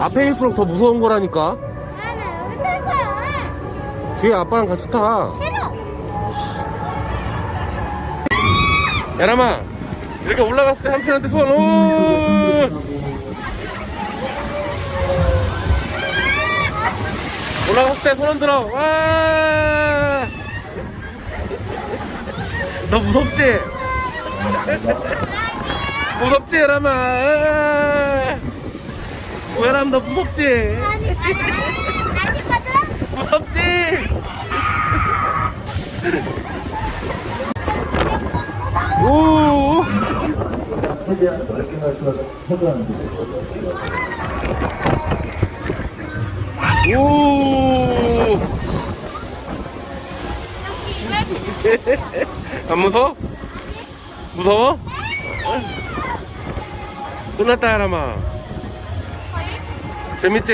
앞에 있을수록 더 무서운 거라니까. 나는 여기 탈 거야. 뒤에 아빠랑 같이 타. 싫어. 야람아, 이렇게 올라갔을 때 삼촌한테 손, 오! 올라갔을 때 손 흔들어, 와! 너 무섭지? 무섭지, 야람아? 너 무섭지? 아니, 아니, 아니, 아니거든? 무섭지? 오! 오! 안 무서워? 무서워? 끝났다, 하람아. 재밌지?